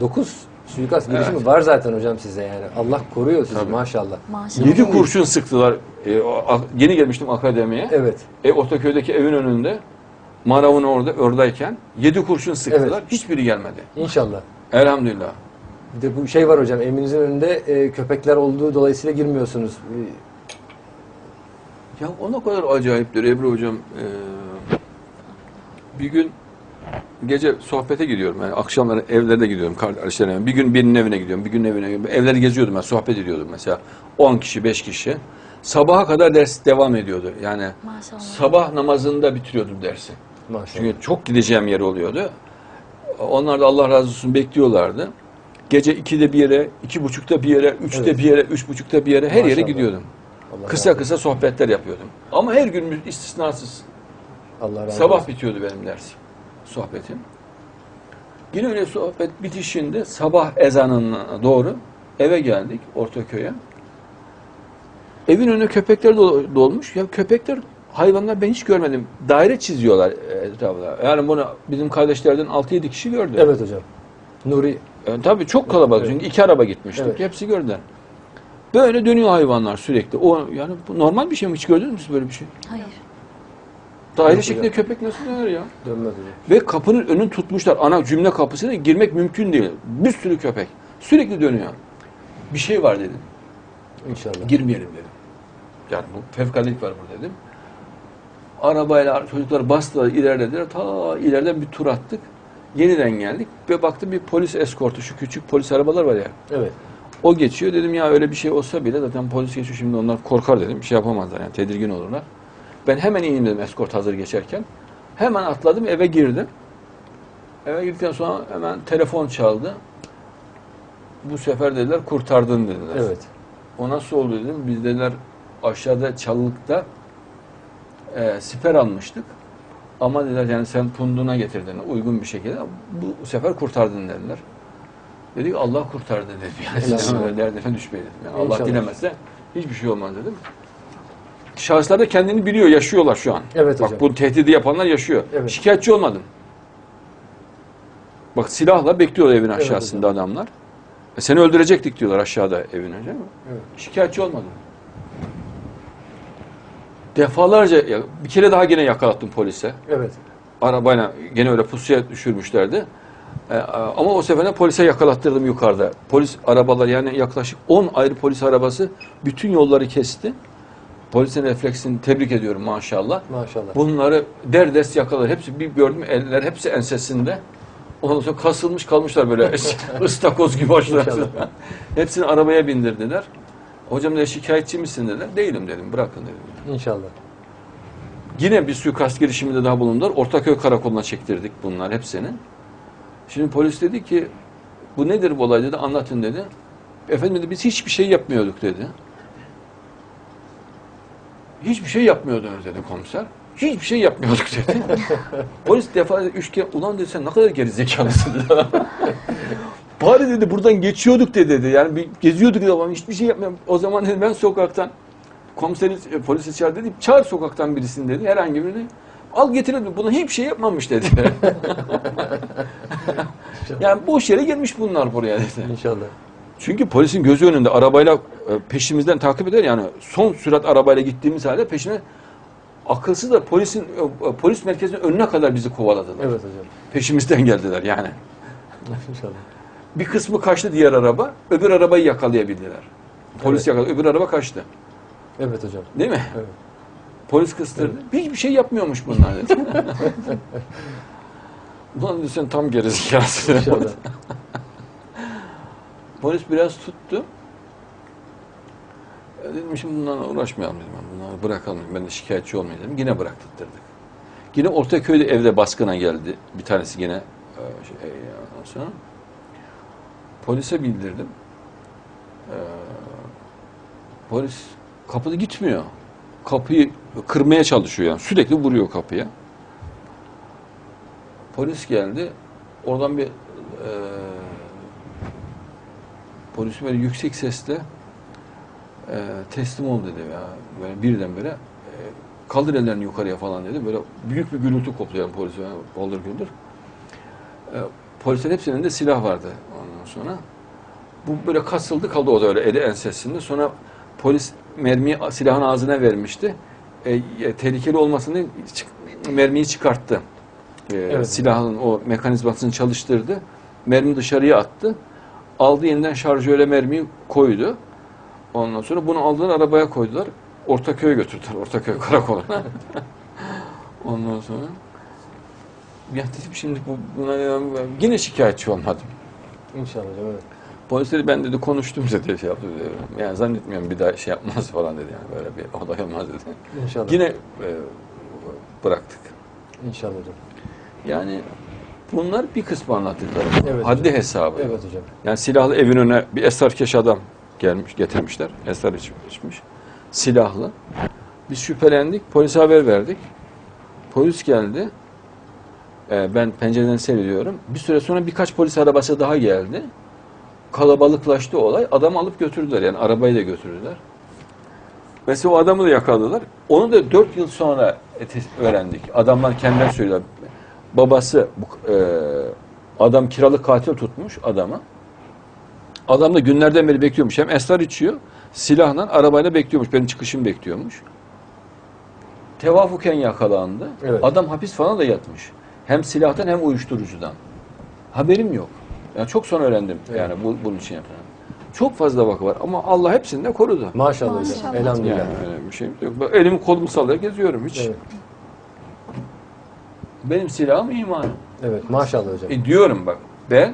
9 suikast girişimi Evet. var zaten hocam size yani. Allah koruyor sizi Tabii. maşallah. Maşallah. Yedi kurşun sıktılar. E, o- a- yeni gelmiştim akademiye. Evet. E, Ortaköy'deki evin önünde Marav'ın orada oradayken yedi kurşun sıktılar. Evet. Hiçbiri gelmedi. İnşallah. Elhamdülillah. Bir de bu şey var hocam evinizin önünde e, köpekler olduğu dolayısıyla girmiyorsunuz. E, Ya o ne kadar acayiptir Ebru Hocam. Ee, bir gün gece sohbete gidiyorum. Yani akşamları evlere gidiyorum kardeşlerim. Bir gün birinin evine gidiyorum, bir gün evine gidiyorum. Evleri geziyordum ben, sohbet ediyordum mesela. 10 kişi, 5 kişi. Sabaha kadar ders devam ediyordu. Yani Maşallah. sabah namazında bitiriyordum dersi. Maşallah. Çünkü çok gideceğim yer oluyordu. Onlar da Allah razı olsun bekliyorlardı. Gece 2'de bir yere, iki buçukta bir yere, üçte Evet. bir yere, üç buçukta bir yere her yere Maşallah. gidiyordum. Allah Kısa razı kısa sohbetler yapıyordum. Ama her gün istisnasız. Allah razı Sabah olsun. bitiyordu benim dersim, sohbetim. Yine öyle sohbet bitişinde sabah ezanına doğru eve geldik Ortaköy'e. Evin önüne köpekler dol- dolmuş. Ya köpekler, hayvanlar ben hiç görmedim. Daire çiziyorlar etrafına. Yani bunu bizim kardeşlerden 6-7 kişi gördü. Evet hocam. Nuri Yani tabii çok kalabalık Evet. çünkü iki araba gitmiştik. Evet. Hepsi gördüler. Böyle dönüyor hayvanlar sürekli. O yani bu normal bir şey mi? Hiç gördünüz mü böyle bir şey? Hayır. Daire şeklinde köpek nasıl döner ya? dönmez hocam. Ve kapının önünü tutmuşlar. Ana cümle kapısına girmek mümkün değil. Bir sürü köpek. Sürekli dönüyor. Bir şey var dedim. İnşallah. Girmeyelim dedim. Yani bu fevkaladelik var burada dedim. Arabayla çocuklar bastılar, ilerlediler. Ta ileriden bir tur attık. Yeniden geldik ve baktım bir polis eskortu, şu küçük polis arabalar var ya. Evet. O geçiyor dedim ya öyle bir şey olsa bile zaten polis geçiyor şimdi onlar korkar dedim. Bir şey yapamazlar yani tedirgin olurlar. Ben hemen ineyim dedim eskort hazır geçerken. Hemen atladım eve girdim. Eve girdikten sonra hemen telefon çaldı. Bu sefer dediler kurtardın dediler. Evet. O nasıl oldu dedim. Biz dediler aşağıda çalılıkta e, siper almıştık. Ama dediler yani sen punduna getirdin uygun bir şekilde. Bu sefer kurtardın dediler. Dedik Allah kurtardı dedim. Yani derdine düşmeyin dedim. Yani Allah dilemezse hiçbir şey olmaz dedim. Şahıslar da kendini biliyor, yaşıyorlar şu an. Evet Bak hocam. bu tehdidi yapanlar yaşıyor. Evet. Şikayetçi olmadım. Bak silahla bekliyor evin Evet aşağısında adamlar. E, seni öldürecektik diyorlar aşağıda evin önce Evet. şikayetçi olmadım. Defalarca ya, bir kere daha gene yakalattım polise. Evet. Arabayla gene öyle pusuya düşürmüşlerdi. E, ama o sefer de polise yakalattırdım yukarıda. Polis arabalar yani yaklaşık 10 ayrı polis arabası bütün yolları kesti. Polisin refleksini tebrik ediyorum maşallah. Maşallah. Bunları derdest yakalar. Hepsi bir gördüm eller hepsi ensesinde. Ondan sonra kasılmış kalmışlar böyle ıstakoz gibi başlar. Hepsini arabaya bindirdiler. Hocam dedi şikayetçi misin dediler. Değilim dedim bırakın dedim. İnşallah. Yine bir suikast girişiminde daha bulundular. Ortaköy karakoluna çektirdik bunlar hepsini. Şimdi polis dedi ki bu nedir bu olay dedi anlatın dedi. Efendim dedi biz hiçbir şey yapmıyorduk dedi. Hiçbir şey yapmıyordunuz dedi komiser. Hiçbir şey yapmıyorduk dedi. polis defa üç kere ulan dedi sen ne kadar gerizekalısın dedi. Bari dedi buradan geçiyorduk dedi dedi. Yani bir geziyorduk dedi ama hiçbir şey yapmıyorum. O zaman dedi ben sokaktan komiseri e, polisi çağır dedi. Çağır sokaktan birisini dedi. Herhangi birini. Al getir dedi. Buna hiçbir şey yapmamış dedi. yani boş yere gelmiş bunlar buraya dedi. İnşallah. Çünkü polisin gözü önünde arabayla peşimizden takip eder yani son sürat arabayla gittiğimiz halde peşine akılsız da polisin e, polis merkezinin önüne kadar bizi kovaladılar. Evet hocam. Peşimizden geldiler yani. İnşallah. Bir kısmı kaçtı diğer araba, öbür arabayı yakalayabildiler. Polis Evet. yakaladı, öbür araba kaçtı. Evet hocam. Değil mi? Evet. Polis kıstırdı. Hiçbir şey yapmıyormuş bunlar dedi. Ulan sen tam gerizekalısın. İnşallah. Polis biraz tuttu. Ya dedim şimdi bunlarla uğraşmayalım dedim. Bunları bırakalım. Ben de şikayetçi olmayayım dedim. Yine bıraktırdık. Yine Ortaköy'de evde baskına geldi. Bir tanesi yine e, şey, ondan sonra. Polise bildirdim. Ee, polis kapıda gitmiyor. Kapıyı kırmaya çalışıyor yani. Sürekli vuruyor kapıya. Polis geldi. Oradan bir e, polis böyle yüksek sesle e, teslim ol dedi ya. Böyle birdenbire e, kaldır ellerini yukarıya falan dedi. Böyle büyük bir gürültü koptu yani polis. Yani, baldır güldür. E, polislerin hepsinin de silah vardı. Ondan sonra. Bu böyle kasıldı kaldı o da öyle eli ensesinde. Sonra polis mermiyi silahın ağzına vermişti. E, e, tehlikeli olmasını çık- mermiyi çıkarttı. E, Evet. Silahın o mekanizmasını çalıştırdı. Mermi dışarıya attı. Aldı yeniden şarjöre mermiyi koydu. Ondan sonra bunu aldılar arabaya koydular. Ortaköy'e götürdüler. Ortaköy karakoluna. Ondan sonra ya dedim şimdi bu, buna yine şikayetçi olmadım. İnşallah evet. Polisleri ben dedi konuştum dedi şey yaptı dedi. Yani zannetmiyorum bir daha şey yapmaz falan dedi yani böyle bir olay olmaz dedi. İnşallah. Yine e, bıraktık. İnşallah hocam. Yani bunlar bir kısmı anlattıklarım. Evet Haddi hocam. hesabı. Evet hocam. Yani silahlı evin önüne bir esrarkeş adam gelmiş, getirmişler. Esrar iç- içmiş. Silahlı. Biz şüphelendik. Polise haber verdik. Polis geldi. Ee, ben pencereden seyrediyorum. Bir süre sonra birkaç polis arabası daha geldi. Kalabalıklaştı olay. Adamı alıp götürdüler. Yani arabayı da götürdüler. Mesela o adamı da yakaladılar. Onu da dört yıl sonra öğrendik. Adamlar kendileri söylüyorlar. Babası e, adam kiralık katil tutmuş adamı. Adam da günlerden beri bekliyormuş. Hem esrar içiyor, silahla arabayla bekliyormuş. Benim çıkışımı bekliyormuş. Tevafuken yakalandı. Evet. Adam hapis falan da yatmış. Hem silahtan hem uyuşturucudan. Haberim yok. Yani çok sonra öğrendim Evet. yani bu, bunun için yapılan. Çok fazla vaka var ama Allah hepsini de korudu. Maşallah, Maşallah. Elhamdülillah. Yani öyle bir şey yok. Ben elimi kolumu sallayarak geziyorum hiç. Evet. Benim silahım imanım. Evet. Maşallah hocam. E diyorum bak ben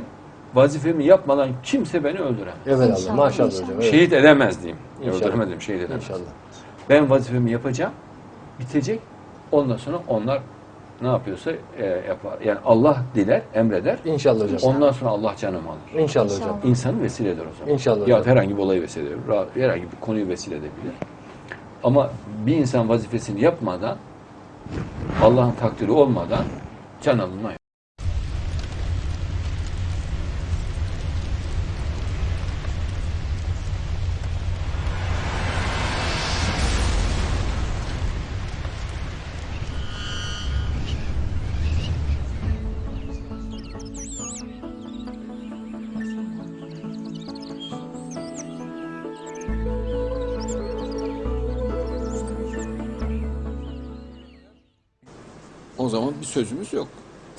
vazifemi yapmadan kimse beni öldüremez. Evet Allah. İnşallah, Maşallah inşallah. hocam. Evet. Şehit edemez diyeyim. İnşallah. Öldüremedim, şehit edemez. İnşallah. Ben vazifemi yapacağım, bitecek. Ondan sonra onlar ne yapıyorsa e, yapar. Yani Allah diler, emreder. İnşallah hocam. Ondan sonra Allah canımı alır. İnşallah hocam. İnşallah. İnsanı vesile eder o zaman. İnşallah Ya hocam. herhangi bir olayı vesile eder. Herhangi bir konuyu vesile edebilir. Ama bir insan vazifesini yapmadan, Allah'ın takdiri olmadan can alınmaz.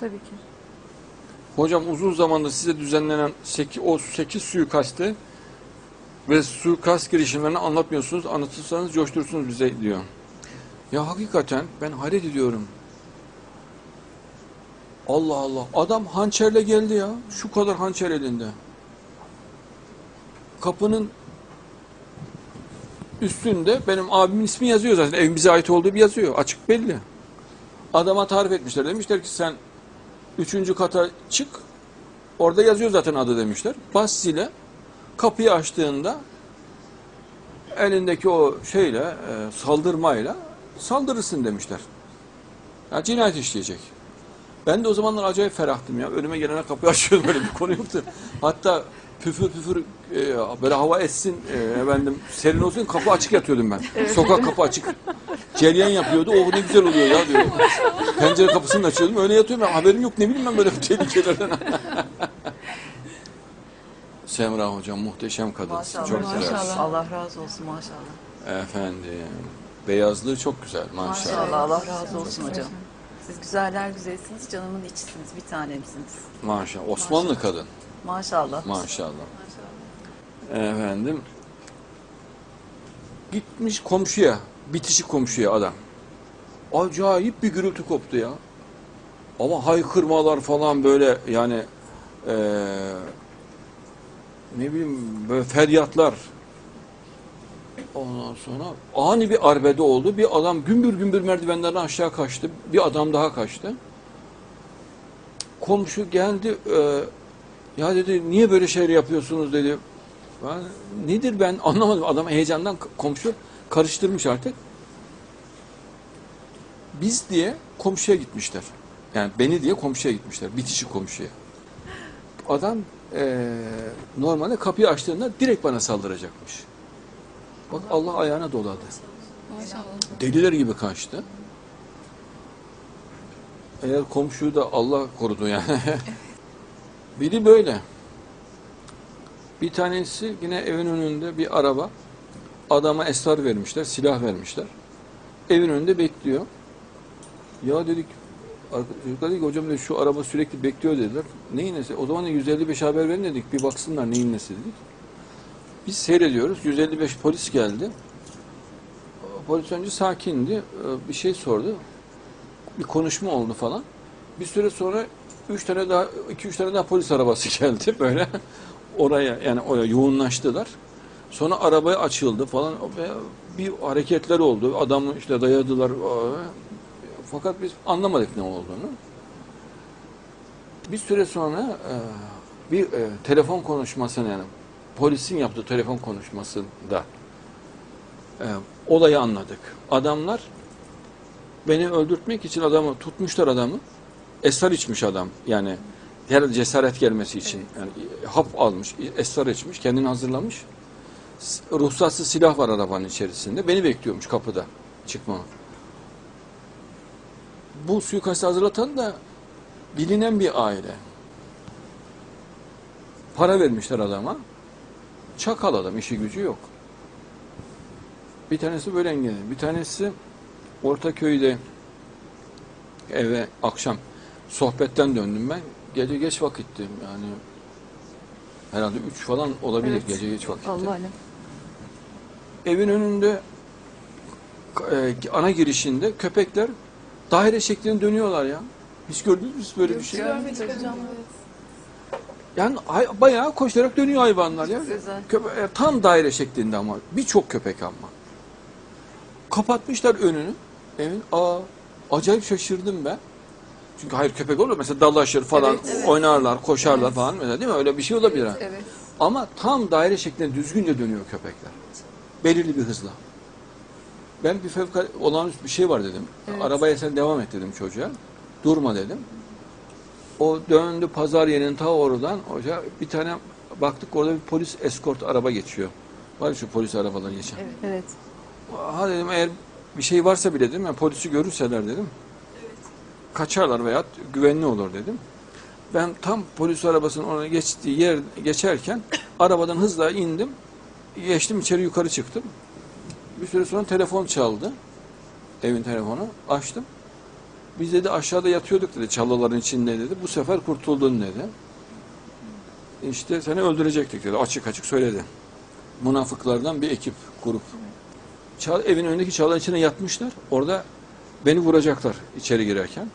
Tabii ki. Hocam uzun zamandır size düzenlenen 8, o 8 suikastı ve suikast girişimlerini anlatmıyorsunuz. Anlatırsanız coşturursunuz bize diyor. Ya hakikaten ben hayret ediyorum. Allah Allah. Adam hançerle geldi ya. Şu kadar hançer elinde. Kapının üstünde benim abimin ismi yazıyor zaten. Evimize ait olduğu bir yazıyor. Açık belli. Adama tarif etmişler. Demişler ki sen Üçüncü kata çık. Orada yazıyor zaten adı demişler. Bas zile. Kapıyı açtığında elindeki o şeyle e, saldırmayla saldırırsın demişler. Ya cinayet işleyecek. Ben de o zamanlar acayip ferahtım ya. Önüme gelene kapıyı açıyordum böyle bir konu yoktu. Hatta püfür püfür e, böyle hava essin e, efendim serin olsun kapı açık yatıyordum ben. Sokak kapı açık. Ceryan yapıyordu. O ne güzel oluyor ya diyor. Pencere kapısını açıyordum. Öyle yatıyorum. Ben, haberim yok. Ne bileyim ben böyle tehlikelerden. Semra hocam muhteşem kadın. Maşallah. Çok maşallah. güzel. Allah razı olsun maşallah. Efendim. Beyazlığı çok güzel maşallah. Maşallah Allah razı olsun hocam. Siz güzeller güzelsiniz, canımın içisiniz, bir tanemsiniz. Maşallah. Osmanlı kadın. Maşallah. Maşallah. Efendim. Gitmiş komşuya. Bitişik komşuya adam. Acayip bir gürültü koptu ya. Ama haykırmalar falan böyle yani eee, ne bileyim böyle feryatlar. Ondan sonra ani bir arbede oldu. Bir adam gümbür gümbür merdivenlerden aşağı kaçtı. Bir adam daha kaçtı. Komşu geldi. eee, ya dedi niye böyle şeyler yapıyorsunuz dedi. Ben, nedir ben anlamadım. Adam heyecandan komşu karıştırmış artık. Biz diye komşuya gitmişler. Yani beni diye komşuya gitmişler. Bitişik komşuya. Adam eee normalde kapıyı açtığında direkt bana saldıracakmış. Bak Allah ayağına doladı. Deliler gibi kaçtı. Eğer komşuyu da Allah korudu yani. Biri böyle. Bir tanesi yine evin önünde bir araba. Adama esrar vermişler, silah vermişler. Evin önünde bekliyor. Ya dedik, çocuklar dedi ki hocam dedi, şu araba sürekli bekliyor dediler. Neyin nesi? O zaman da 155 haber verin dedik. Bir baksınlar neyin nesi dedik. Biz seyrediyoruz. 155 polis geldi. Polis önce sakindi. Ee, Bir şey sordu. Bir konuşma oldu falan. Bir süre sonra üç tane daha, iki üç tane daha polis arabası geldi böyle. Oraya yani oraya yoğunlaştılar. Sonra arabaya açıldı falan bir hareketler oldu. Adamı işte dayadılar. Fakat biz anlamadık ne olduğunu. Bir süre sonra e, bir e, telefon konuşmasını yani polisin yaptığı telefon konuşmasında e, olayı anladık. Adamlar beni öldürtmek için adamı tutmuşlar adamı. Esrar içmiş adam. Yani herhalde cesaret gelmesi için. Yani hap almış, esrar içmiş, kendini hazırlamış. Ruhsatsız silah var arabanın içerisinde. Beni bekliyormuş kapıda çıkmamı. Bu suikastı hazırlatan da bilinen bir aile. Para vermişler adama. Çakal adam, işi gücü yok. Bir tanesi böyle engelli. Bir tanesi Ortaköy'de eve akşam sohbetten döndüm ben. Gece geç vakitti yani herhalde 3 falan olabilir Evet. gece geç vakitti. Allah Evin önünde e, ana girişinde köpekler daire şeklinde dönüyorlar ya. Hiç gördünüz mü böyle bir şey? Görmedik hocam. Yani bayağı koşarak dönüyor hayvanlar ya. Güzel. Köpe- e, tam daire şeklinde ama birçok köpek ama. Kapatmışlar önünü. Evin. Aa, acayip şaşırdım ben. Çünkü hayır köpek olur mesela dalaşır falan, Evet, evet. oynarlar, koşarlar falan mesela değil mi? Öyle bir şey olabilir. ha. Evet. Ama tam daire şeklinde düzgünce dönüyor köpekler. Belirli bir hızla. Ben bir fevkalade olağanüstü bir şey var dedim. Evet. Arabaya sen devam et dedim çocuğa. Durma dedim. O döndü pazar yerinin ta oradan. Hoca bir tane baktık orada bir polis eskort araba geçiyor. Var ya şu polis arabaları geçen. Evet. evet. Ha dedim eğer bir şey varsa bile dedim yani polisi görürseler dedim. Kaçarlar veya güvenli olur dedim. Ben tam polis arabasının ona geçtiği yer geçerken arabadan hızla indim. Geçtim içeri yukarı çıktım. Bir süre sonra telefon çaldı. Evin telefonu. Açtım. Biz dedi aşağıda yatıyorduk dedi çalıların içinde dedi. Bu sefer kurtuldun dedi. İşte seni öldürecektik dedi. Açık açık söyledi. Münafıklardan bir ekip, grup. Çal, evin önündeki çalıların içine yatmışlar. Orada beni vuracaklar içeri girerken.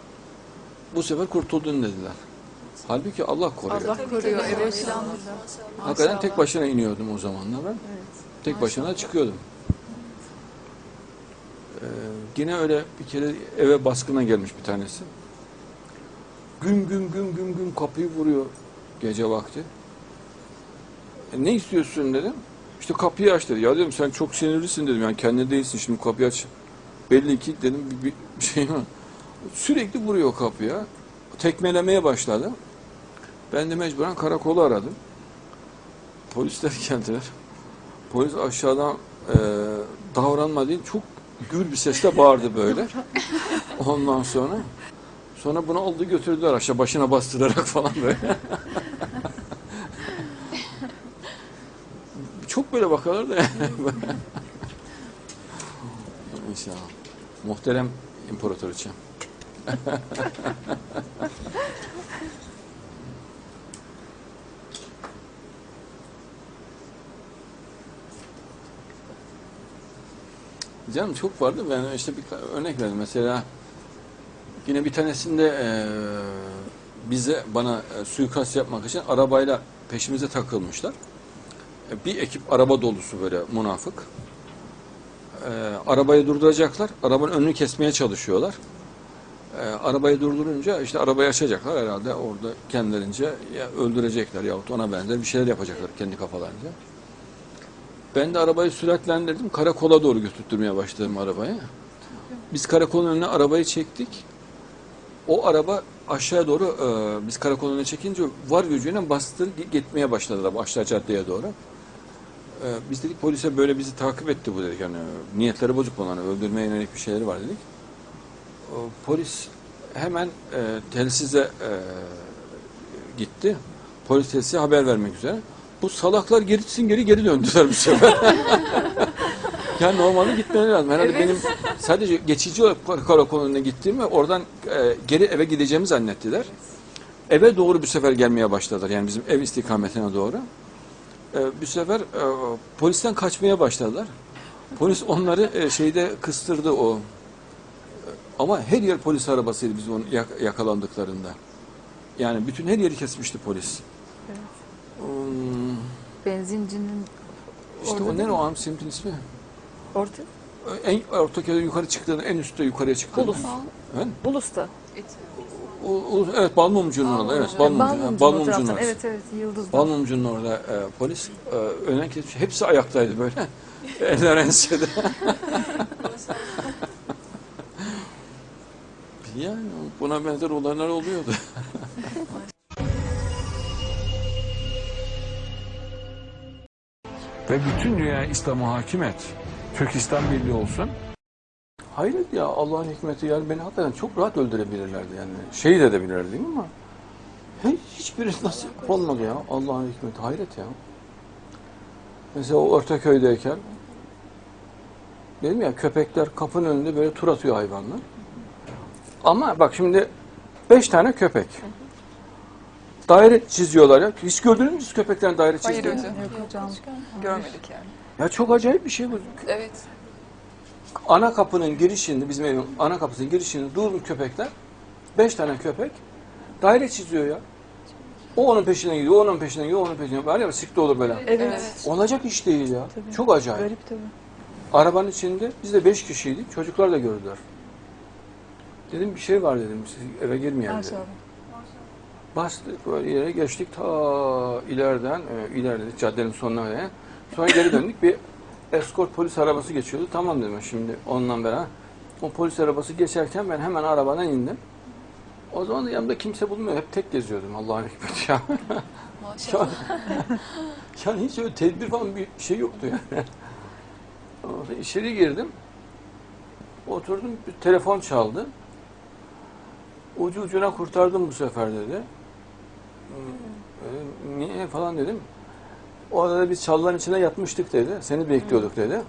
Bu sefer kurtuldun dediler. Halbuki Allah koruyor. Allah koruyor. Evet. Hakikaten tek başına iniyordum o zamanlar ben. Tek başına çıkıyordum. Ee, yine öyle bir kere eve baskına gelmiş bir tanesi. Güm güm güm güm güm kapıyı vuruyor gece vakti. E, ne istiyorsun dedim. İşte kapıyı aç dedi. Ya dedim sen çok sinirlisin dedim. Yani kendine değilsin şimdi kapıyı aç. Belli ki dedim bir, bir şey var. Sürekli vuruyor kapıya. Tekmelemeye başladı. Ben de mecburen karakolu aradım. Polisler geldiler. Polis aşağıdan e, davranma değil, çok gür bir sesle bağırdı böyle. Ondan sonra sonra bunu aldı götürdüler aşağı başına bastırarak falan böyle. çok böyle bakarlar da. İnşallah. Muhterem imparatoriçem. Canım çok vardı. Ben işte bir örnek verdim. Mesela yine bir tanesinde eee, bize bana e, suikast yapmak için arabayla peşimize takılmışlar. E, Bir ekip araba dolusu böyle münafık. E, arabayı durduracaklar. Arabanın önünü kesmeye çalışıyorlar. E, arabayı durdurunca işte arabayı açacaklar herhalde orada kendilerince ya öldürecekler yahut ona benzer bir şeyler yapacaklar kendi kafalarınca. Ben de arabayı süratlendirdim. Karakola doğru götürtmeye başladım arabayı. Biz karakolun önüne arabayı çektik. O araba aşağı doğru e, biz karakolun önüne çekince var gücüyle bastır gitmeye başladı araba aşağı caddeye doğru. E, biz dedik polise böyle bizi takip etti bu dedik. Yani niyetleri bozuk bunların öldürmeye yönelik bir şeyleri var dedik. Polis hemen e, telsize e, gitti. Polis telsize haber vermek üzere. Bu salaklar gerisin geri geri döndüler bu sefer. yani normalde gitmeleri lazım. Herhalde Evet. benim sadece geçici olarak kar- karakoluna gittiğim ve oradan e, geri eve gideceğimi zannettiler. Eve doğru bir sefer gelmeye başladılar. Yani bizim ev istikametine doğru. E, bir sefer e, polisten kaçmaya başladılar. Polis onları e, şeyde kıstırdı o. Ama her yer polis arabasıydı biz onu yak- yakalandıklarında. Yani bütün her yeri kesmişti polis. Hmm, Benzincinin işte o ne o am semtin ismi? orta En ortaköy'de yukarı çıktığında en üstte yukarıya çıktığında. Bulus. Efendim? Bulus'ta. O, o, evet Balmumcu'nun orada. Evet, Balmumcu. Balmumcu'nun orası. Evet evet Yıldız'da. Balmumcu'nun orada e, polis e, öne kesmiş. Hepsi ayaktaydı böyle. Eller ensede. yani buna benzer olaylar oluyordu. Ve bütün dünya İslam'a hakim et. Türkistan Birliği olsun. Hayret ya Allah'ın hikmeti yani beni hakikaten çok rahat öldürebilirlerdi yani. Şehit edebilirlerdi ama hiç, hiçbirisi nasip olmadı ya Allah'ın hikmeti hayret ya. Mesela o Ortaköy'deyken dedim ya köpekler kapının önünde böyle tur atıyor hayvanlar. Ama bak şimdi beş tane köpek. Daire çiziyorlar ya. Hiç gördünüz mü siz köpeklerin daire Hayır çizdiğini? hocam. Yok hocam. Görmedik yani. Ya çok acayip bir şey bu. Evet. ana kapının girişinde bizim evin ana kapısının girişinde durmuş köpekler. Beş tane köpek daire çiziyor ya. O onun peşinden gidiyor, o onun peşinden gidiyor, o onun peşinden gidiyor. Var ya sirkte olur böyle. Evet. Olacak iş değil ya. Tabii. Çok acayip. Garip tabii. Arabanın içinde biz de beş kişiydik. Çocuklar da gördüler. Dedim bir şey var dedim. Eve girmeyelim dedim. Maşallah. Bastık böyle ileri geçtik ta ileriden e, ilerledik caddenin sonuna öyle. Sonra geri döndük bir eskort polis arabası geçiyordu. Tamam dedim şimdi onunla beraber. O polis arabası geçerken ben hemen arabadan indim. O zaman da yanımda kimse bulmuyor. Hep tek geziyordum Allah'ın hikmeti ya. Maşallah. yani hiç öyle tedbir falan bir şey yoktu yani. Orada içeri girdim. Oturdum bir telefon çaldı. Ucu ucuna kurtardım bu sefer dedi. E, Niye falan dedim. Orada da biz çalıların içine yatmıştık dedi. Seni bekliyorduk dedi.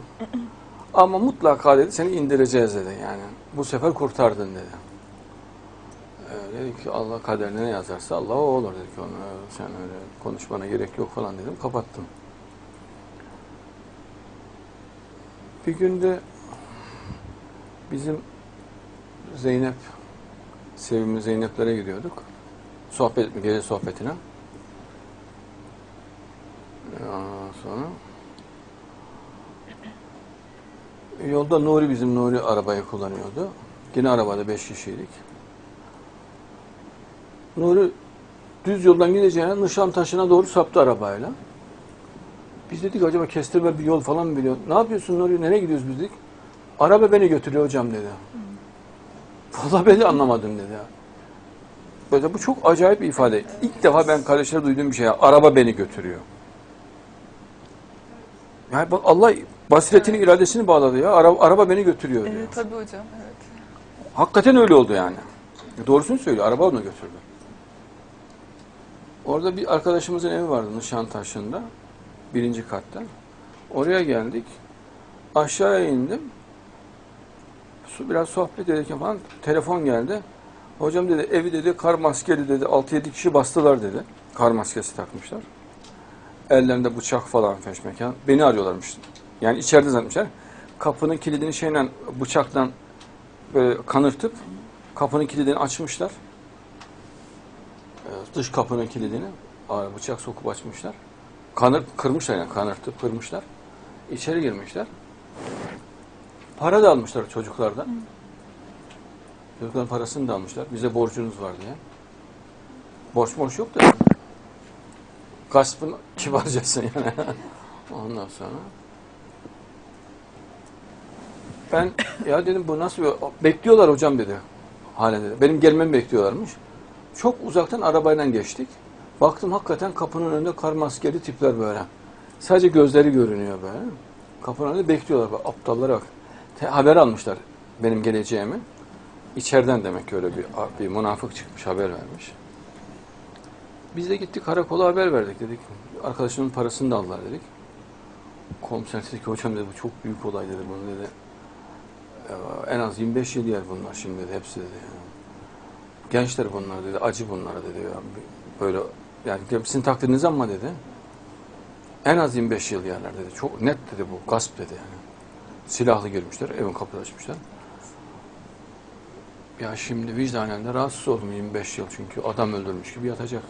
Ama mutlaka dedi seni indireceğiz dedi yani. Bu sefer kurtardın dedi. Ee, dedi ki Allah kaderine ne yazarsa Allah o olur dedi ki ona sen öyle konuşmana gerek yok falan dedim. Kapattım. Bir günde bizim Zeynep sevimli Zeynep'lere gidiyorduk. Sohbet, gece sohbetine. Ondan sonra yolda Nuri bizim Nuri arabayı kullanıyordu. Yine arabada beş kişiydik. Nuri düz yoldan gideceğine Nişantaşı'na doğru saptı arabayla. Biz dedik acaba kestirme bir yol falan mı biliyor? Ne yapıyorsun Nuri? Nereye gidiyoruz biz dedik. Araba beni götürüyor hocam dedi. Vallahi ben de anlamadım dedi. ya. Böyle bu çok acayip bir ifade. İlk defa ben kardeşlere duyduğum bir şey. ya. Araba beni götürüyor. Yani bak Allah basiretini, iradesini bağladı ya. Araba, araba beni götürüyor diyor. Evet tabii hocam. Evet. Hakikaten öyle oldu yani. Doğrusunu söylüyor. Araba onu götürdü. Orada bir arkadaşımızın evi vardı Nişantaşı'nda. Birinci katta. Oraya geldik. Aşağıya indim. Su- Biraz sohbet ederken falan telefon geldi. Hocam dedi evi dedi kar maskeli dedi 6-7 kişi bastılar dedi. Kar maskesi takmışlar. Ellerinde bıçak falan feşmekan. Beni arıyorlarmış. Yani içeride zannetmişler. Kapının kilidini şeyle bıçaktan böyle kanırtıp kapının kilidini açmışlar. Ee, Dış kapının kilidini bıçak sokup açmışlar. Kanır, kırmışlar yani kanırtıp kırmışlar. İçeri girmişler. Para da almışlar çocuklardan. Çocukların parasını da almışlar. Bize borcunuz var diye. Borç borç yok da. Gaspın kibarcası yani. Ondan sonra ben ya dedim bu nasıl. Bekliyorlar hocam dedi. Halen dedi. Benim gelmemi bekliyorlarmış. Çok uzaktan arabayla geçtik. Baktım hakikaten kapının önünde kar maskeli tipler böyle. Sadece gözleri görünüyor böyle. Kapının önünde bekliyorlar. Bak, aptallara bak. Haber almışlar benim geleceğimi. İçeriden demek ki öyle bir, bir münafık çıkmış haber vermiş. Biz de gittik karakola haber verdik dedik. arkadaşımın parasını da aldılar dedik. Komiser dedi ki hocam dedi bu çok büyük olay dedi bunu dedi. "Ee, En az 25 yıl yer bunlar şimdi dedi hepsi dedi. Gençler bunlar dedi acı bunlara dedi ya. Böyle yani sizin takdiriniz ama dedi. En az 25 yıl yerler dedi. Çok net dedi bu gasp dedi yani. Silahlı girmişler evin kapısı açmışlar. Ya şimdi vicdanen de rahatsız oldum 25 yıl çünkü adam öldürmüş gibi yatacak.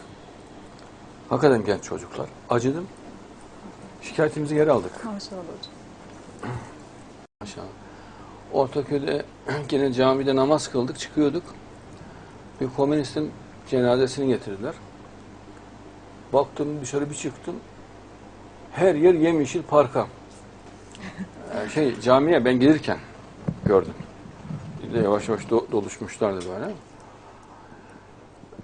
Hakikaten genç çocuklar. Acıdım. Şikayetimizi geri aldık. Maşallah hocam. Maşallah. Ortaköy'de gene camide namaz kıldık, çıkıyorduk. Bir komünistin cenazesini getirdiler. Baktım dışarı bir çıktım. Her yer yemyeşil parka. Ee, şey camiye ben gelirken gördüm. Bir de yavaş yavaş do- doluşmuşlardı böyle.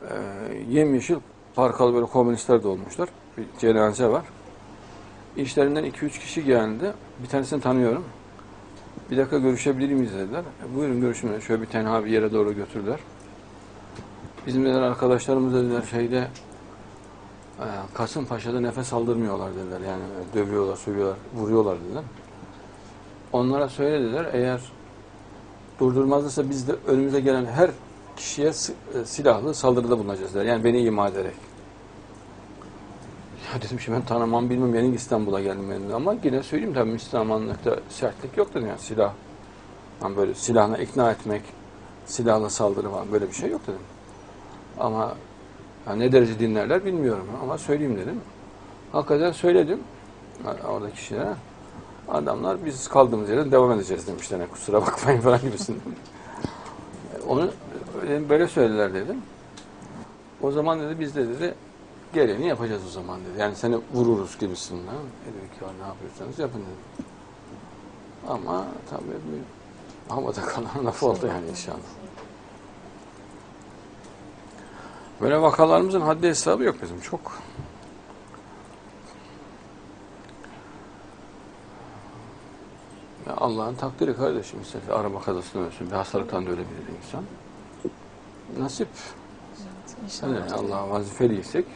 Ee, yemyeşil parkalı böyle komünistler de olmuşlar. Bir cenaze var. İşlerinden 2-3 kişi geldi. Bir tanesini tanıyorum. Bir dakika görüşebilir miyiz dediler. E, buyurun görüşün. Şöyle bir tenha bir yere doğru götürdüler. Bizim dediler arkadaşlarımız dediler şeyde e, Kasımpaşa'da nefes aldırmıyorlar dediler. Yani dövüyorlar, sövüyorlar, vuruyorlar dediler. Onlara söyle dediler eğer durdurmazlarsa biz de önümüze gelen her kişiye e, silahlı saldırıda bulunacağız dediler. Yani beni ima ederek. Ya dedim ki ben tanımam bilmem yeni İstanbul'a geldim ben de. ama yine söyleyeyim tabii Müslümanlıkta sertlik yok dedim yani silah. Yani böyle silahla ikna etmek, silahla saldırı falan böyle bir şey yok dedim. Ama ya ne derece dinlerler bilmiyorum ama söyleyeyim dedim. Hakikaten söyledim orada kişilere. Adamlar biz kaldığımız yerden devam edeceğiz demişler. Yani kusura bakmayın falan gibisinden. Onu öyle- böyle söylediler dedim. O zaman dedi biz de dedi geleni yapacağız o zaman dedi. Yani seni vururuz gibisinden. E dedik ya ne yapıyorsanız yapın dedi. Ama tabii bir havada kalan laf oldu yani inşallah. Böyle vakalarımızın haddi hesabı yok bizim çok. Allah'ın takdiri kardeşim. İsterse araba kazasından ölsün, bir hastalıktan da ölebilir insan. Nasip. İnşallah. Yani Allah'a vazifeliysek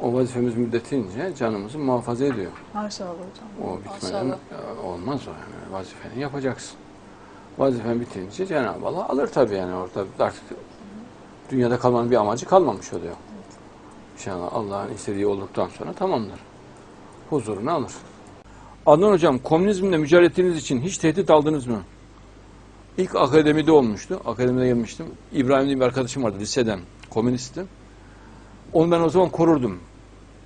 o vazifemiz müddetince canımızı muhafaza ediyor. Maşallah hocam. O bitmeden Maşallah. olmaz o yani. Vazifeni yapacaksın. Vazifen bitince Cenab-ı Allah alır tabii yani orada artık dünyada kalmanın bir amacı kalmamış oluyor. İnşallah Allah'ın istediği olduktan sonra tamamdır. Huzurunu alır. Adnan Hocam, komünizmle mücadele ettiğiniz için hiç tehdit aldınız mı? İlk akademide olmuştu. Akademide gelmiştim. İbrahim diye bir arkadaşım vardı liseden. Komünistti. Onu ben o zaman korurdum.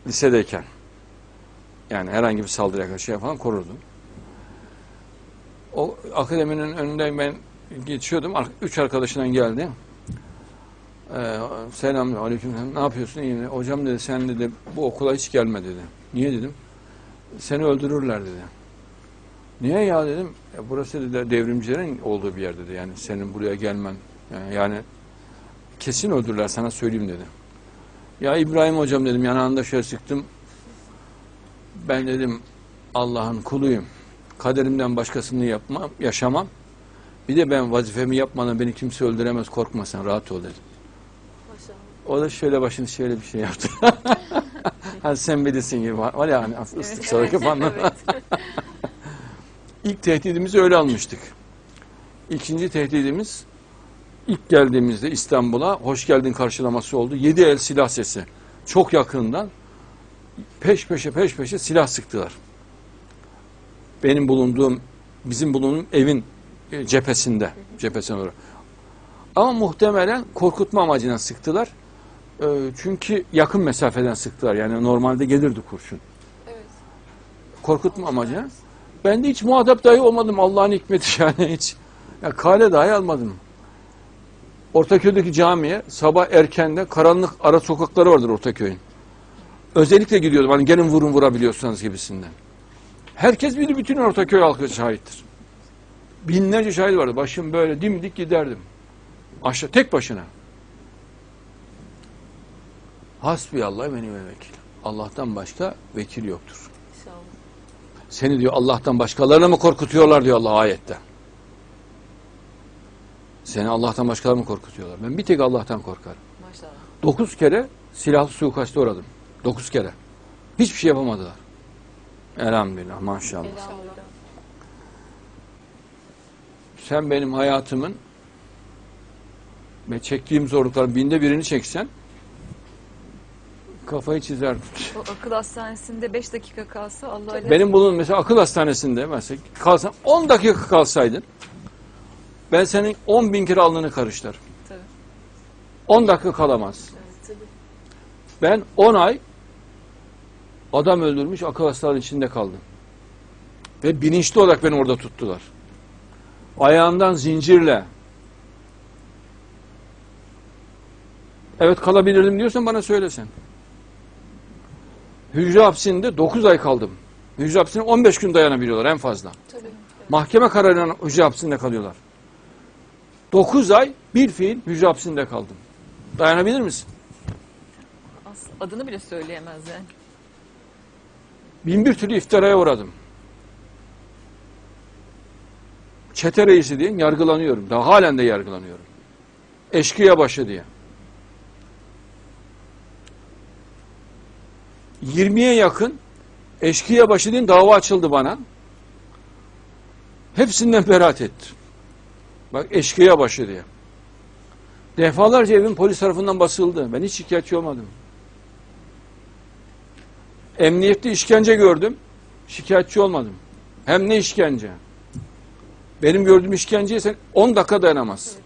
Lisedeyken. Yani herhangi bir saldırıya karşı şey falan korurdum. O akademinin önünden ben geçiyordum. Üç arkadaşından geldi. Ee, selam, aleyküm. Ne yapıyorsun? İyi. Hocam dedi sen dedi bu okula hiç gelme dedi. Niye dedim? Seni öldürürler dedi. Niye ya dedim. "E, burası dedi devrimcilerin olduğu bir yer dedi. Yani senin buraya gelmen. Yani, yani kesin öldürürler sana söyleyeyim dedi. Ya İbrahim hocam dedim yanağında şöyle sıktım. Ben dedim Allah'ın kuluyum. Kaderimden başkasını yapmam, yaşamam. Bir de ben vazifemi yapmadan beni kimse öldüremez korkma sen rahat ol dedim. O da şöyle başını şöyle bir şey yaptı. hani sen bilirsin gibi var, var ya hani hafif ıslık çalık yapanlar. İlk tehdidimizi öyle almıştık. İkinci tehdidimiz ilk geldiğimizde İstanbul'a hoş geldin karşılaması oldu. Yedi el silah sesi. Çok yakından peş peşe peş peşe silah sıktılar. Benim bulunduğum, bizim bulunduğum evin e, cephesinde, cephesine doğru. Ama muhtemelen korkutma amacıyla sıktılar. E, Çünkü yakın mesafeden sıktılar. Yani normalde gelirdi kurşun. Korkutma amacıyla. Ben de hiç muhatap dahi olmadım. Allah'ın hikmeti yani hiç. Ya kale dahi almadım. Ortaköy'deki camiye sabah erkende karanlık ara sokakları vardır Ortaköy'ün. Özellikle gidiyordum hani gelin vurun vurabiliyorsanız gibisinden. Herkes bilir bütün Ortaköy halkı şahittir. Binlerce şahit vardı. Başım böyle dimdik giderdim. Aşağı tek başına. Hasbiyallah ve ni'mel vekil. Allah'tan başka vekil yoktur. Seni diyor Allah'tan başkalarına mı korkutuyorlar diyor Allah ayette. Seni Allah'tan başkalarına mı korkutuyorlar? Ben bir tek Allah'tan korkarım. Maşallah. Dokuz kere silahlı suikaste uğradım. Dokuz kere. Hiçbir şey yapamadılar. Elhamdülillah maşallah. Sen benim hayatımın ve çektiğim zorlukların binde birini çeksen kafayı çizerdim. O akıl hastanesinde 5 dakika kalsa Allah ile Benim bunun mesela akıl hastanesinde mesela kalsan 10 dakika kalsaydın ben senin 10 bin kere alnını karıştırırım. Tabii. 10 dakika kalamaz. Ben 10 ay adam öldürmüş akıl hastalığı içinde kaldım. Ve bilinçli olarak beni orada tuttular. Ayağımdan zincirle. Evet kalabilirdim diyorsan bana söylesen. Hücre hapsinde 9 ay kaldım. Hücre hapsine 15 gün dayanabiliyorlar en fazla. Mahkeme kararıyla hücre hapsinde kalıyorlar. 9 ay bir fiil hücre hapsinde kaldım. Dayanabilir misin? Adını bile söyleyemez yani. Bin bir türlü iftiraya uğradım. Çete reisi diye yargılanıyorum. Daha halen de yargılanıyorum. Eşkıya başı diye. 20'ye yakın eşkıya başı diye dava açıldı bana. Hepsinden beraat ettim. Bak eşkıya başı diye. Defalarca evim polis tarafından basıldı. Ben hiç şikayetçi olmadım. Emniyette işkence gördüm. Şikayetçi olmadım. Hem ne işkence? Benim gördüğüm işkenceye sen 10 dakika dayanamaz.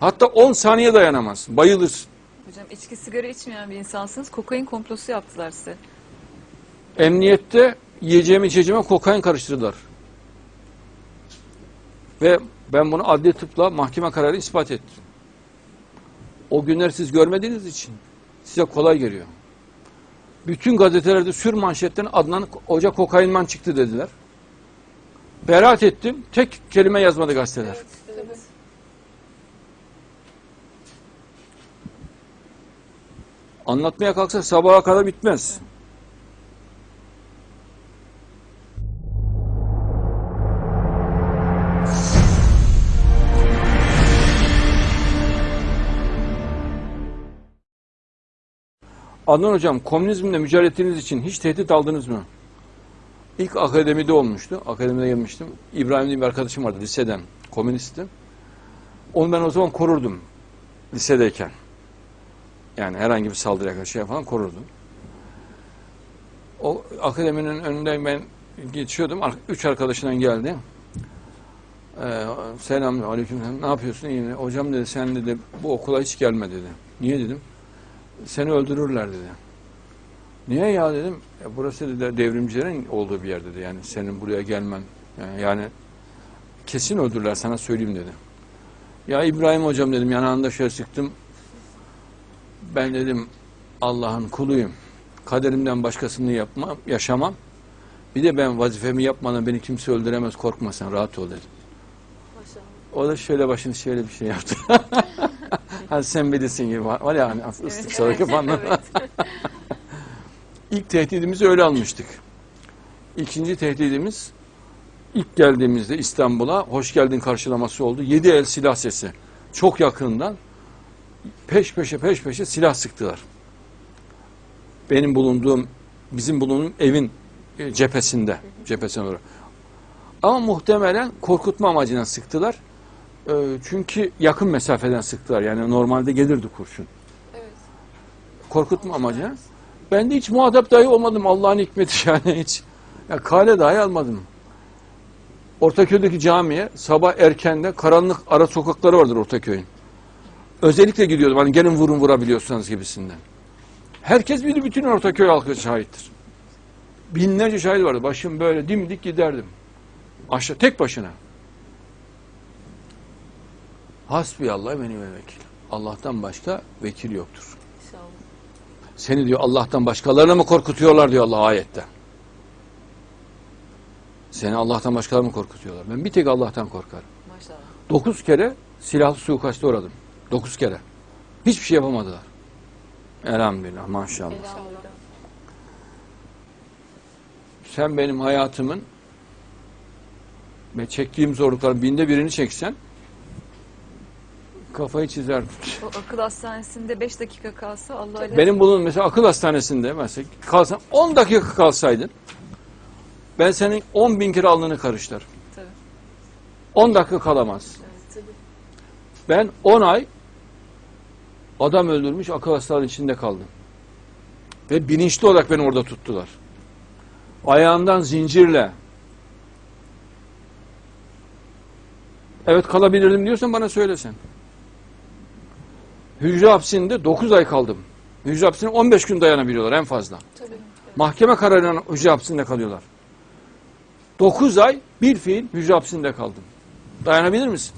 Hatta 10 saniye dayanamaz. Bayılırsın. Hocam içki sigara içmeyen bir insansınız. Kokain komplosu yaptılar size. Emniyette yiyeceğime içeceğime kokain karıştırdılar. Ve ben bunu adli tıpla mahkeme kararı ispat ettim. O günler siz görmediğiniz için size kolay geliyor. Bütün gazetelerde sür manşetten Adnan Hoca kokainman çıktı dediler. Beraat ettim. Tek kelime yazmadı gazeteler. Anlatmaya kalksa sabaha kadar bitmez. Adnan Hocam, komünizmle mücadele ettiğiniz için hiç tehdit aldınız mı? İlk akademide olmuştu. Akademide gelmiştim. İbrahim diye bir arkadaşım vardı liseden. Komünistti. Onu ben o zaman korurdum. Lisedeyken. Yani herhangi bir saldırıya karşı şey falan korurdum. O akademinin önünden ben geçiyordum. Üç arkadaşından geldi. Ee, selam, aleyküm. Ne yapıyorsun? İyi? Hocam dedi sen dedi bu okula hiç gelme dedi. Niye dedim? Seni öldürürler dedi. Niye ya dedim. "E, burası dedi devrimcilerin olduğu bir yer dedi. Yani senin buraya gelmen. Yani, yani kesin öldürürler sana söyleyeyim dedi. Ya İbrahim hocam dedim yanağında şöyle sıktım. Ben dedim Allah'ın kuluyum. Kaderimden başkasını yapmam, yaşamam. Bir de ben vazifemi yapmadan beni kimse öldüremez korkma sen rahat ol dedim. O da şöyle başını şöyle bir şey yaptı. hani sen bilirsin gibi var ya hani ıslık çalık yapanlar. İlk tehdidimizi öyle almıştık. İkinci tehdidimiz ilk geldiğimizde İstanbul'a hoş geldin karşılaması oldu. Yedi el silah sesi. Çok yakından peş peşe peş peşe silah sıktılar. Benim bulunduğum, bizim bulunduğum evin e, cephesinde, cephesine doğru. Ama muhtemelen korkutma amacıyla sıktılar. E, Çünkü yakın mesafeden sıktılar. Yani normalde gelirdi kurşun. Korkutma amacıyla. Ben de hiç muhatap dahi olmadım. Allah'ın hikmeti yani hiç. Ya kale dahi almadım. Ortaköy'deki camiye sabah erkende karanlık ara sokakları vardır Ortaköy'ün. Özellikle gidiyordum. Hani gelin vurun vurabiliyorsanız gibisinden. Herkes bilir bütün Ortaköy halkı şahittir. Binlerce şahit vardı. Başım böyle dimdik giderdim. Aşağı tek başına. Hasbiyallah benim ve vekil. Allah'tan başka vekil yoktur. Seni diyor Allah'tan başkalarına mı korkutuyorlar diyor Allah ayette. Seni Allah'tan başkalarına mı korkutuyorlar? Ben bir tek Allah'tan korkarım. Maşallah. Dokuz kere silahlı suikaste uğradım. Dokuz kere. Hiçbir şey yapamadılar. Elhamdülillah maşallah. Sen benim hayatımın ve çektiğim zorlukların binde birini çeksen Kafayı çizerdim. O akıl hastanesinde 5 dakika kalsa Allah ile Benim bunun mesela akıl hastanesinde mesela kalsam 10 dakika kalsaydın ben senin 10 bin kere alnını karıştırırım. Tabii. 10 dakika kalamaz. Ben 10 ay adam öldürmüş akıl hastalığı içinde kaldım. Ve bilinçli olarak beni orada tuttular. Ayağından zincirle. Evet kalabilirdim diyorsan bana söylesen. Hücre hapsinde 9 ay kaldım. Hücre hapsine 15 gün dayanabiliyorlar en fazla. Tabii. Mahkeme kararıyla hücre hapsinde kalıyorlar. 9 ay bir fiil hücre hapsinde kaldım. Dayanabilir misin?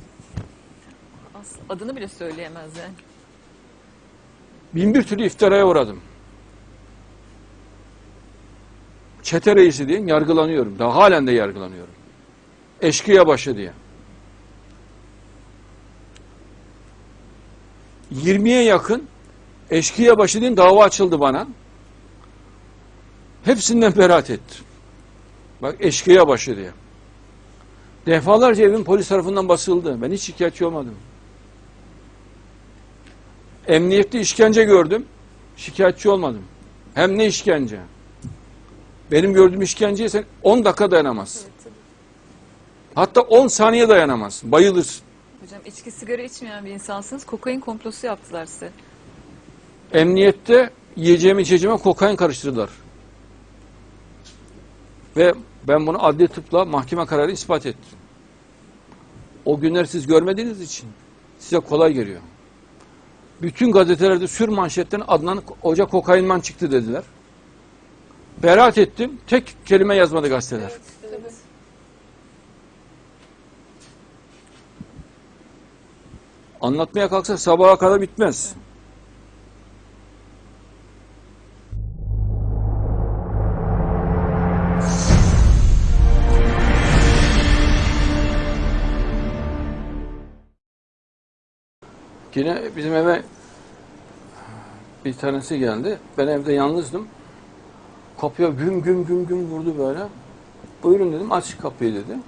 Adını bile söyleyemez yani. Bin bir türlü iftiraya uğradım. Çete reisi diye yargılanıyorum. Daha halen de yargılanıyorum. Eşkıya başı diye. 20'ye yakın eşkıya başı diye dava açıldı bana. Hepsinden beraat ettim. Bak eşkıya başı diye. Defalarca evim polis tarafından basıldı. Ben hiç şikayetçi olmadım. Emniyette işkence gördüm. Şikayetçi olmadım. Hem ne işkence? Benim gördüğüm işkenceye sen 10 dakika dayanamazsın. Hatta 10 saniye dayanamazsın. Bayılırsın. Hocam içki sigara içmeyen bir insansınız. Kokain komplosu yaptılar size. Emniyette yiyeceğime içeceğime kokain karıştırdılar. Ve ben bunu adli tıpla mahkeme kararı ispat ettim. O günler siz görmediğiniz için size kolay geliyor. Bütün gazetelerde sür manşetten Adnan Hoca kokainman çıktı dediler. Beraat ettim. Tek kelime yazmadı gazeteler. Anlatmaya kalksa sabaha kadar bitmez. Yine bizim eve bir tanesi geldi. Ben evde yalnızdım. Kapıya güm güm güm güm vurdu böyle. Buyurun dedim aç kapıyı dedi.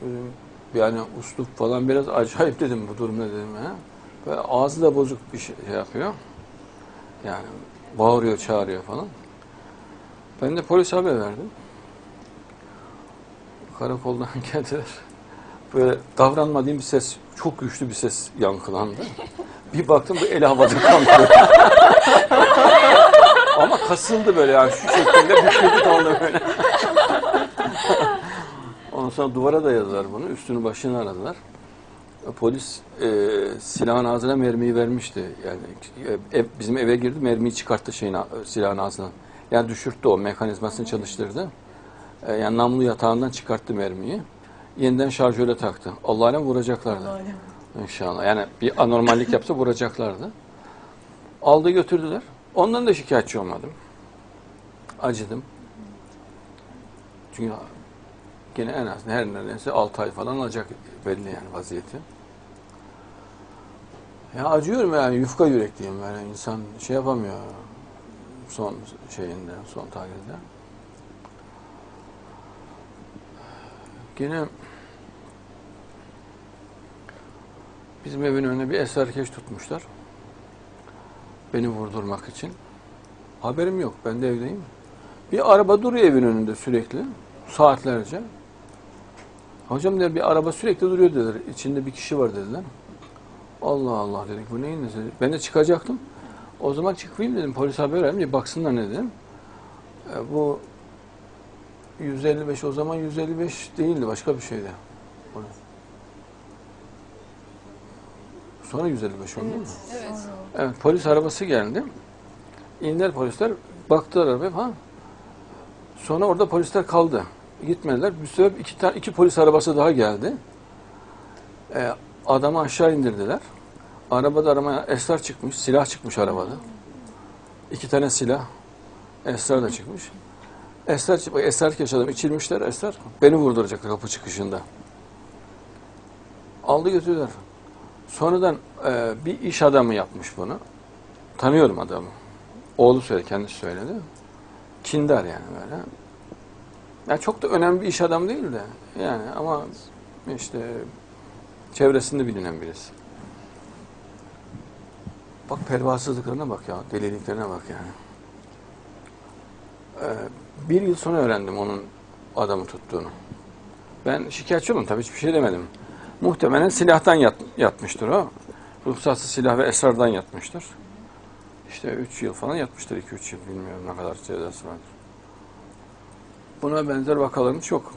Dedim, yani uslup falan biraz acayip dedim bu durumda dedim ya. Ve ağzı da bozuk bir şey, şey yapıyor. Yani bağırıyor çağırıyor falan. Ben de polis haber verdim. Karakoldan geldiler. Böyle davranmadığım bir ses, çok güçlü bir ses yankılandı. Bir baktım bu el havada kalkıyor. Ama kasıldı böyle yani şu şekilde büküldü kaldı böyle. Ondan sonra duvara da yazdılar bunu. Üstünü başını aradılar. Polis e, silahın ağzına mermiyi vermişti. Yani e, ev- bizim eve girdi mermiyi çıkarttı şeyin silahın ağzına. Yani düşürttü o mekanizmasını çalıştırdı. E, yani namlu yatağından çıkarttı mermiyi. Yeniden şarjöre taktı. Allah'ına vuracaklardı. İnşallah. Yani bir anormallik yapsa vuracaklardı. Aldı götürdüler. Ondan da şikayetçi olmadım. Acıdım. Çünkü gene en az her neredeyse 6 ay falan alacak belli yani vaziyeti. Ya acıyorum yani yufka yürekliyim yani insan şey yapamıyor son şeyinde, son tahlilde. Gene bizim evin önüne bir eserkeş tutmuşlar. Beni vurdurmak için. Haberim yok. Ben de evdeyim. Bir araba duruyor evin önünde sürekli. Saatlerce. Hocam der bir araba sürekli duruyor dediler. İçinde bir kişi var dediler. Allah Allah dedik bu neyin nesi? Ben de çıkacaktım. O zaman çıkmayayım dedim. Polis haber vereyim bir baksınlar ne dedim. E, bu 155 o zaman 155 değildi başka bir şeydi. Sonra 155 oldu değil mi? Evet. Evet polis arabası geldi. İndiler polisler baktılar arabaya ha. Sonra orada polisler kaldı. Gitmediler. Bir sefer iki, tane, iki polis arabası daha geldi. Ee, adamı aşağı indirdiler. Arabada arama esrar çıkmış. Silah çıkmış arabada. İki tane silah. Esrar da çıkmış. Esrar, esrar yaşadım. içirmişler esrar. Beni vurduracaklar kapı çıkışında. Aldı götürdüler. Sonradan e, bir iş adamı yapmış bunu. Tanıyorum adamı. Oğlu söyledi, kendisi söyledi. Kindar yani böyle. Yani çok da önemli bir iş adamı değil de yani ama işte Çevresinde bilinen birisi. Bak pervasızlıklarına bak ya, deliliklerine bak yani. Ee, bir yıl sonra öğrendim onun adamı tuttuğunu. Ben şikayetçi oldum tabii hiçbir şey demedim. Muhtemelen silahtan yat, yatmıştır o. Ruhsatsız silah ve esrardan yatmıştır. İşte 3 yıl falan yatmıştır, 2-3 yıl bilmiyorum ne kadar cezası vardır. Buna benzer vakaların çok.